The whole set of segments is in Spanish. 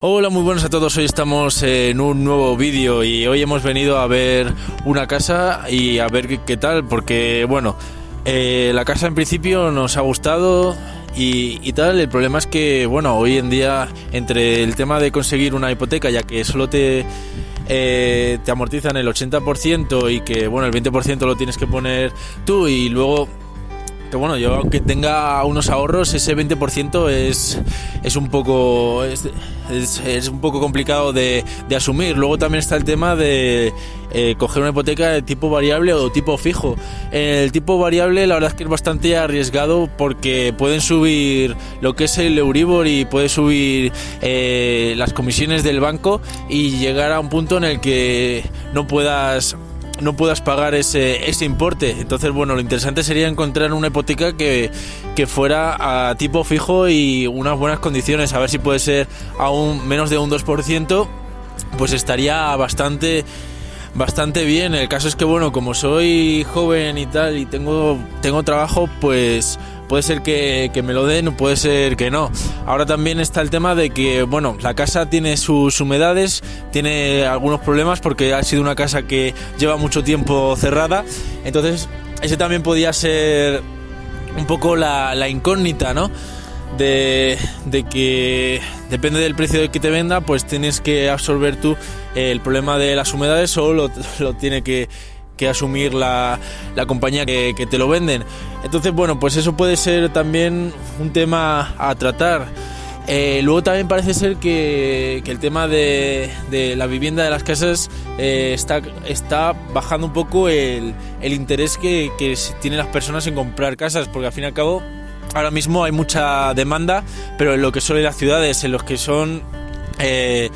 Hola, muy buenos a todos. Hoy estamos en un nuevo vídeo y hoy hemos venido a ver una casa y a ver qué, tal, porque bueno, eh, la casa en principio nos ha gustado y, y tal. El problema es que, bueno, hoy en día entre el tema de conseguir una hipoteca, ya que solo te eh, te amortizan el 80% y que, bueno, el 20% lo tienes que poner tú y luego que bueno, yo aunque tenga unos ahorros, ese 20% es, es un poco es, un poco complicado de, de asumir. Luego también está el tema de eh, coger una hipoteca de tipo variable o tipo fijo. El tipo variable la verdad es que es bastante arriesgado porque pueden subir lo que es el Euribor y puede subir eh, las comisiones del banco y llegar a un punto en el que no puedas no puedas pagar ese, ese importe. Entonces, bueno, lo interesante sería encontrar una hipoteca que, que fuera a tipo fijo y unas buenas condiciones. A ver si puede ser aún menos de un 2%, pues estaría bastante bastante bien. El caso es que, bueno, como soy joven y tal y tengo, tengo trabajo, pues puede ser que, que me lo den, puede ser que no. Ahora también está el tema de que, bueno, la casa tiene sus humedades, tiene algunos problemas porque ha sido una casa que lleva mucho tiempo cerrada. Entonces, ese también podía ser un poco la, incógnita, ¿no? De, de que depende del precio del que te venda, pues tienes que absorber tú el problema de las humedades o lo, lo tiene que, que asumir la, la compañía que, que te lo venden. Entonces, bueno, pues eso puede ser también un tema a tratar. Eh, luego también parece ser que, que el tema de, de la vivienda de las casas eh, está, está bajando un poco el, el interés que, que tienen las personas en comprar casas, porque al fin y al cabo ahora mismo hay mucha demanda, pero en lo que son las ciudades, en los que son eh,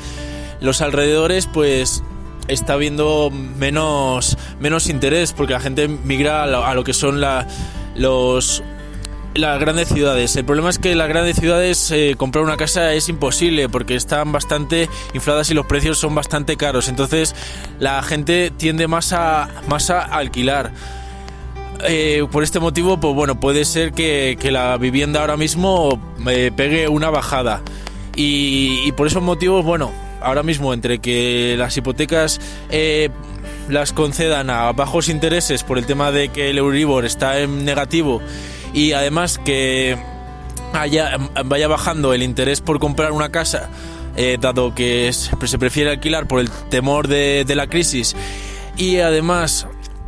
los alrededores, pues está habiendo menos, menos interés, porque la gente migra a lo, que son las grandes ciudades. El problema es que las grandes ciudades eh, comprar una casa es imposible porque están bastante infladas y los precios son bastante caros. Entonces la gente tiende más a, más a alquilar. Eh, por este motivo, pues bueno, puede ser que, que la vivienda ahora mismo eh, pegue una bajada. Y, y por esos motivos, bueno, ahora mismo entre que las hipotecas eh, las concedan a bajos intereses por el tema de que el Euribor está en negativo y además que vaya bajando el interés por comprar una casa, eh, dado que se prefiere alquilar por el temor de, de la crisis y además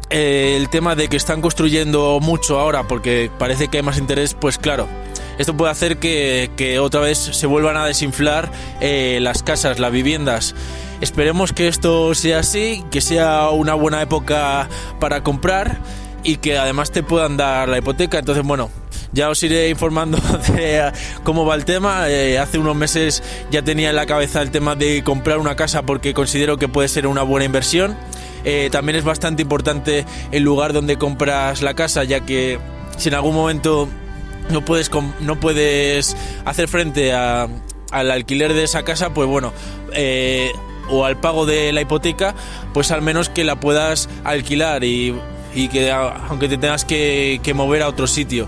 eh, el tema de que están construyendo mucho ahora porque parece que hay más interés, pues claro, esto puede hacer que, que otra vez se vuelvan a desinflar eh, las casas, las viviendas. Esperemos que esto sea así, que sea una buena época para comprar y que además te puedan dar la hipoteca. Entonces, bueno, ya os iré informando de cómo va el tema. Eh, hace unos meses ya tenía en la cabeza el tema de comprar una casa porque considero que puede ser una buena inversión. Eh, también es bastante importante el lugar donde compras la casa, ya que si en algún momento no puedes, no puedes hacer frente a- al alquiler de esa casa, pues bueno, eh, o al pago de la hipoteca, pues al menos que la puedas alquilar y, y que aunque te tengas que mover a otro sitio.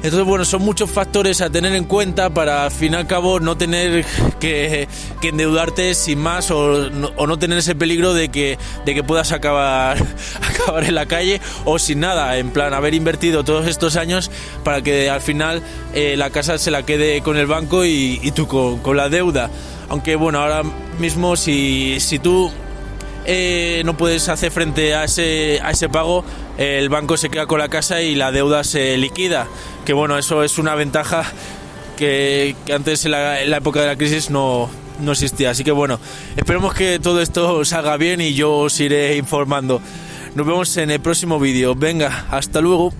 Entonces, bueno, son muchos factores a tener en cuenta para al fin y al cabo no tener que, endeudarte sin más o no tener ese peligro de que, de que puedas acabar, acabar en la calle o sin nada, en plan haber invertido todos estos años para que al final eh, la casa se la quede con el banco y, y tú con, con la deuda. Aunque bueno, ahora mismo si, si tú eh, no puedes hacer frente a ese, a ese pago, el banco se queda con la casa y la deuda se liquida. Que bueno, eso es una ventaja que, antes en la, en la época de la crisis no, no existía. Así que bueno, esperemos que todo esto salga bien y yo os iré informando. Nos vemos en el próximo vídeo. Venga, hasta luego.